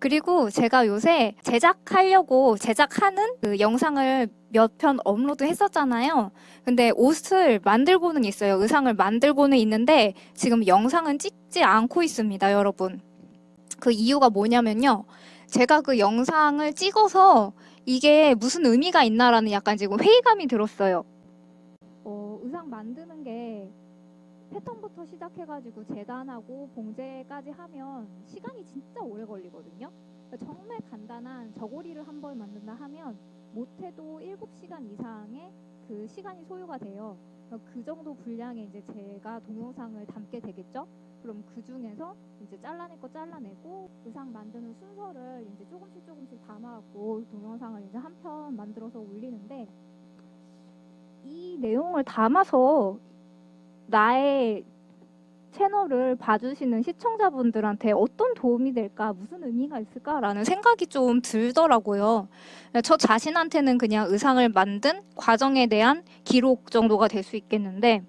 그리고 제가 요새 제작하려고 제작하는 그 영상을 몇 편 업로드 했었잖아요. 근데 옷을 만들고는 있어요. 의상을 만들고는 있는데 지금 영상은 찍지 않고 있습니다, 여러분. 그 이유가 뭐냐면요. 제가 그 영상을 찍어서 이게 무슨 의미가 있나라는 약간 지금 회의감이 들었어요. 어, 의상 만드는 게 패턴부터 시작해가지고 재단하고 봉제까지 하면 시간이 진짜 오래 걸리거든요. 그러니까 정말 간단한 저고리를 한벌 만든다 하면 못해도 7시간 이상의 그 시간이 소요가 돼요. 그 정도 분량의 이제 제가 동영상을 담게 되겠죠. 그럼 그 중에서 이제 잘라낼 거 잘라내고 의상 만드는 순서를 이제 조금씩 조금씩 담아갖고 동영상을 이제 한 편 만들어서 올리는데 이 내용을 담아서 나의 채널을 봐주시는 시청자분들한테 어떤 도움이 될까, 무슨 의미가 있을까라는 생각이 좀 들더라고요. 저 자신한테는 그냥 의상을 만든 과정에 대한 기록 정도가 될 수 있겠는데,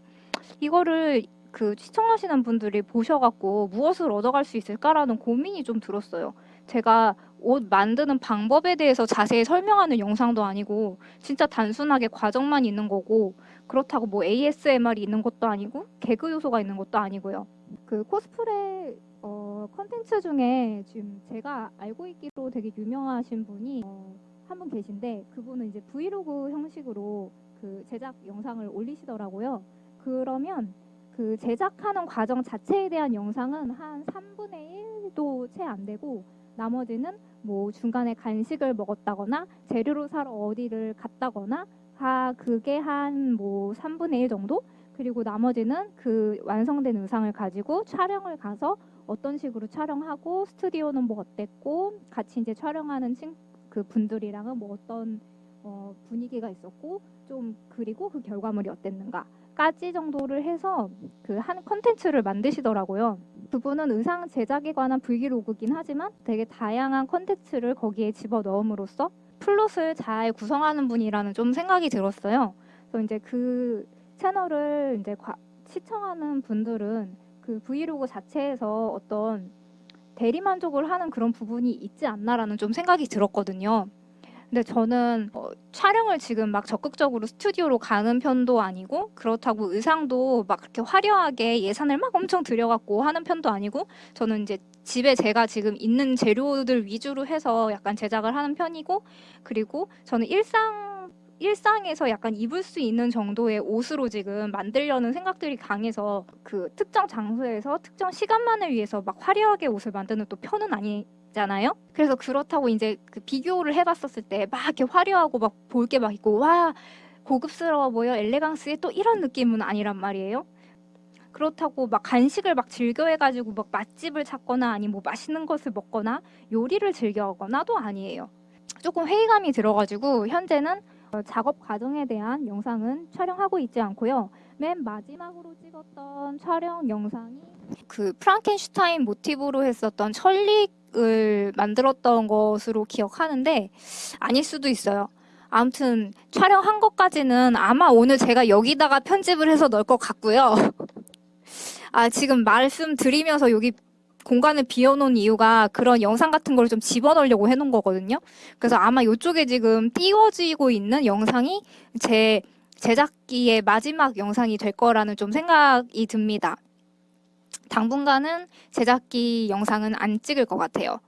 이거를 그 시청하시는 분들이 보셔갖고 무엇을 얻어갈 수 있을까라는 고민이 좀 들었어요. 제가 옷 만드는 방법에 대해서 자세히 설명하는 영상도 아니고 진짜 단순하게 과정만 있는 거고 그렇다고 뭐 ASMR이 있는 것도 아니고 개그 요소가 있는 것도 아니고요. 그 코스프레 어, 컨텐츠 중에 지금 제가 알고 있기로 되게 유명하신 분이 어, 한분 계신데 그분은 이제 브이로그 형식으로 그 제작 영상을 올리시더라고요. 그러면 그 제작하는 과정 자체에 대한 영상은 한 3분의 1도 채 안 되고 나머지는 뭐 중간에 간식을 먹었다거나 재료로 사러 어디를 갔다거나 하 그게 한 뭐 3분의 1 정도 그리고 나머지는 그 완성된 의상을 가지고 촬영을 가서 어떤 식으로 촬영하고 스튜디오는 뭐 어땠고 같이 이제 촬영하는 친, 그 분들이랑은 뭐 어떤 어, 분위기가 있었고 좀 그리고 그 결과물이 어땠는가까지 정도를 해서 그 한 컨텐츠를 만드시더라고요. 그분은 의상 제작에 관한 브이로그긴 하지만 되게 다양한 컨텐츠를 거기에 집어 넣음으로써 플롯을 잘 구성하는 분이라는 좀 생각이 들었어요. 그래서 이제 그 채널을 이제 과, 시청하는 분들은 그 브이로그 자체에서 어떤 대리만족을 하는 그런 부분이 있지 않나라는 좀 생각이 들었거든요. 근데 저는 어, 촬영을 지금 막 적극적으로 스튜디오로 가는 편도 아니고 그렇다고 의상도 막 그렇게 화려하게 예산을 막 엄청 들여갖고 하는 편도 아니고 저는 이제 집에 제가 지금 있는 재료들 위주로 해서 약간 제작을 하는 편이고 그리고 저는 일상 일상에서 약간 입을 수 있는 정도의 옷으로 지금 만들려는 생각들이 강해서 그 특정 장소에서 특정 시간만을 위해서 막 화려하게 옷을 만드는 또 편은 아니 잖아요. 그래서 그렇다고 이제 그 비교를 해봤었을 때 막 이렇게 화려하고 막 볼 게 막 있고 와 고급스러워 보여 엘레강스의 또 이런 느낌은 아니란 말이에요. 그렇다고 막 간식을 막 즐겨 해가지고 막 맛집을 찾거나 아니 뭐 맛있는 것을 먹거나 요리를 즐겨 하거나도 아니에요. 조금 회의감이 들어가지고 현재는 어, 작업 과정에 대한 영상은 촬영하고 있지 않고요. 맨 마지막으로 찍었던 촬영 영상이 그 프랑켄슈타인 모티브로 했었던 천릭을 만들었던 것으로 기억하는데 아닐 수도 있어요. 아무튼 촬영한 것까지는 아마 오늘 제가 여기다가 편집을 해서 넣을 것 같고요. 아 지금 말씀드리면서 여기 공간을 비워놓은 이유가 그런 영상 같은 걸 좀 집어넣으려고 해놓은 거거든요. 그래서 아마 이쪽에 지금 띄워지고 있는 영상이 제 제작기의 마지막 영상이 될 거라는 좀 생각이 듭니다. 당분간은 제작기 영상은 안 찍을 것 같아요.